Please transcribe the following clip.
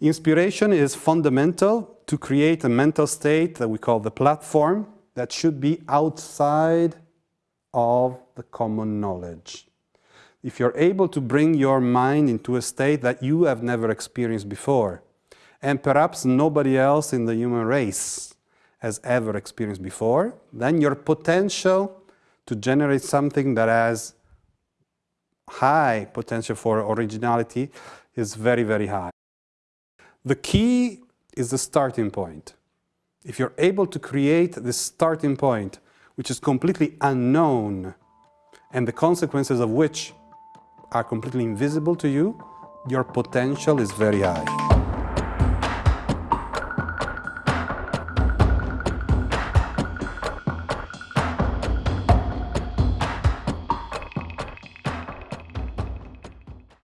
Inspiration is fundamental to create a mental state that we call the platform that should be outside of the common knowledge. If you're able to bring your mind into a state that you have never experienced before, and perhaps nobody else in the human race has ever experienced before, then your potential to generate something that has high potential for originality is very, very high. The key is the starting point. If you're able to create this starting point, which is completely unknown, and the consequences of which are completely invisible to you, your potential is very high.